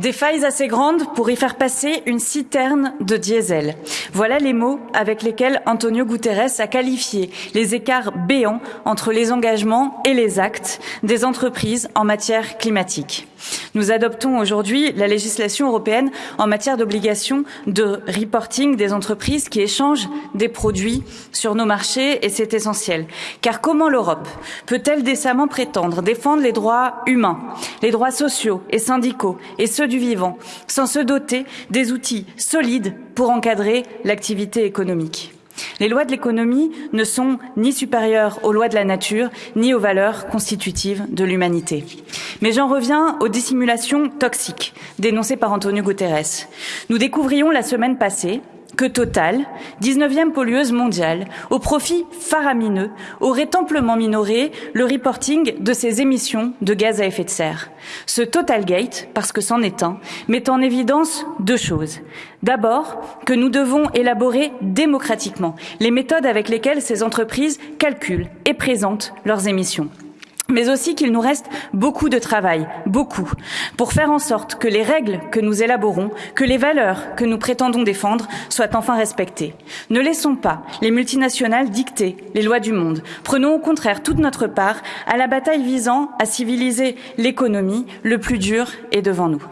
Des failles assez grandes pour y faire passer une citerne de diesel. Voilà les mots avec lesquels Antonio Guterres a qualifié les écarts béants entre les engagements et les actes des entreprises en matière climatique. Nous adoptons aujourd'hui la législation européenne en matière d'obligation de reporting des entreprises qui échangent des produits sur nos marchés et c'est essentiel. Car comment l'Europe peut-elle décemment prétendre défendre les droits humains, les droits sociaux et syndicaux et ceux du vivant sans se doter des outils solides pour encadrer l'activité économique? Les lois de l'économie ne sont ni supérieures aux lois de la nature, ni aux valeurs constitutives de l'humanité. Mais j'en reviens aux dissimulations toxiques dénoncées par Antonio Guterres. Nous découvrions la semaine passée que Total, 19e pollueuse mondiale, au profit faramineux, aurait amplement minoré le reporting de ses émissions de gaz à effet de serre. Ce Total Gate, parce que c'en est un, met en évidence deux choses. D'abord, que nous devons élaborer démocratiquement les méthodes avec lesquelles ces entreprises calculent et présentent leurs émissions mais aussi qu'il nous reste beaucoup de travail, beaucoup, pour faire en sorte que les règles que nous élaborons, que les valeurs que nous prétendons défendre soient enfin respectées. Ne laissons pas les multinationales dicter les lois du monde. Prenons au contraire toute notre part à la bataille visant à civiliser l'économie. Le plus dur est devant nous.